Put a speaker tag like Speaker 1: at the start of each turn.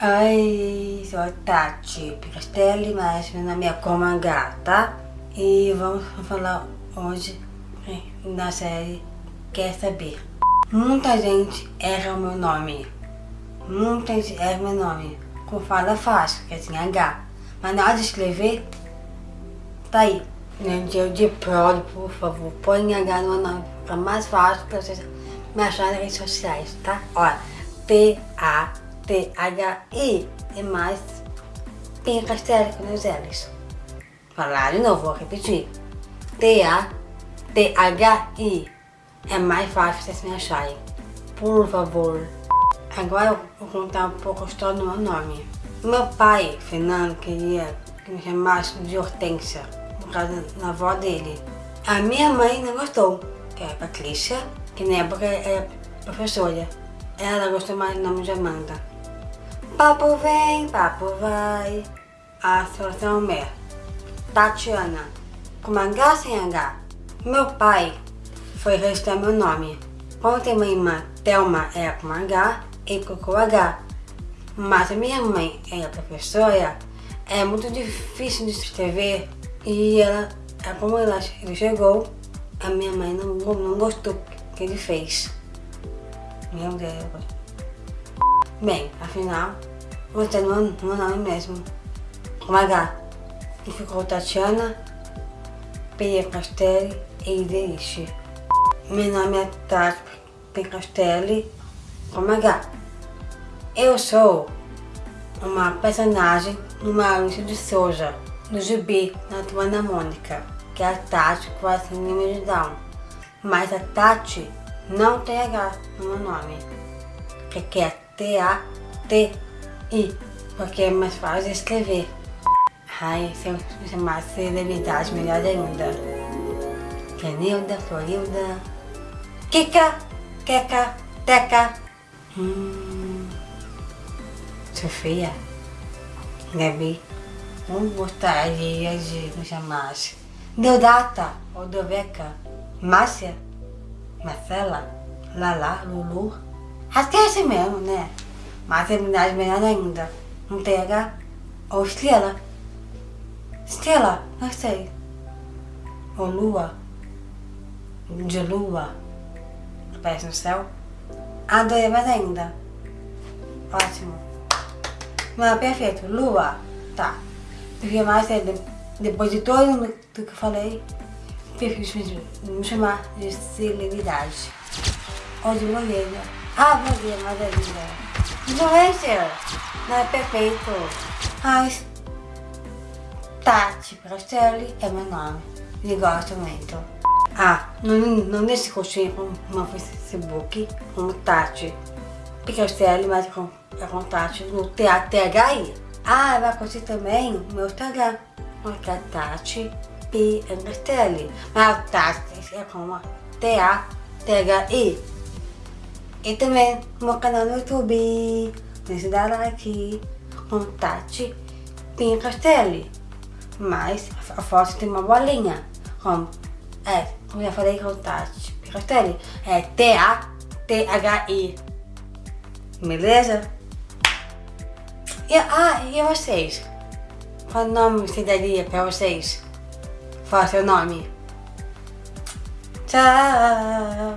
Speaker 1: Oi, sou a Tati Picastelli, mas meu nome é tá? E vamos falar hoje na série Quer Saber. Muita gente erra o meu nome. Muita gente erra meu nome. Com fala fácil, que é assim, H. Mas na hora de escrever, tá aí. Dia de prole, por favor, põe H no meu nome. Fica mais fácil pra vocês me acharem nas redes sociais, tá? Olha, T-A T-H-I é mais Castelli com os L's. Falar de novo, vou repetir. T-A-T-H-I é mais fácil vocês me acharem. Por favor. Agora eu vou contar um pouco a história do meu nome. Meu pai, Fernando, queria que me chamasse de Hortência, por causa da avó dele. A minha mãe não gostou, que é a Patrícia, que na época era professora. Ela gostou mais do nome de Amanda. Papo vem, papo vai. A solução é Tatiana, com H sem H. Meu pai foi registrar meu nome. Como tem uma irmã, Thelma, é com H e colocou H. Mas a minha mãe é professora, é muito difícil de escrever e ela, é como ela, ele chegou, a minha mãe não, não gostou que ele fez. Meu Deus. Bem, afinal, vou ter meu, meu nome mesmo. Com H. E ficou Tatiana P. Castelli e Ideriche. Meu nome é Tati P. Castelli com H. Eu sou uma personagem no Maurício de Souza, no gibi na Turma Mônica, que é a Tati com a síndrome. Mas a Tati não tem H no meu nome, que é T-A-T-I, porque é mais fácil de escrever. Ai, se eu chamasse celebridade, melhor ainda. Kenilda, Florilda, Kika, Keka, Teca, hum, Sofia, Gabi, não gostaria de me chamasse. Deodata, ou Doveca, Márcia, Marcela, Lala, Lulu, É assim mesmo, né? Mas terminais melhor ainda. Não H? Ou estrela? Estrela? Não sei. Ou lua? De lua? Aparece no céu? Adorei mais ainda. Ótimo. Não, perfeito. Lua. Tá. Porque mais é, depois de todo o que eu falei, prefiro me chamar de celebridade. Ou de blogueira. Ah, meu Deus, mas é. Influencer. Não é perfeito. Mas Tati Prastelli é meu nome. E gosto muito. Ah, não, não deixe curtir meu Facebook como Tati Picastelli, mas com, é com Tati no THI. Ah, vai curtir também o meu Instagram, que é Tati P. Mas Tati é com T-A-T-H-I. E também no meu canal no YouTube. Deixe dar like. Contate Pinha Castelli. Mas a foto tem uma bolinha. Como? É, como já falei, contate Pinha Castelli. É T-A-T-H-I. Beleza? E, ah, e vocês? Qual nome você daria pra vocês? Fala seu nome. Tchau!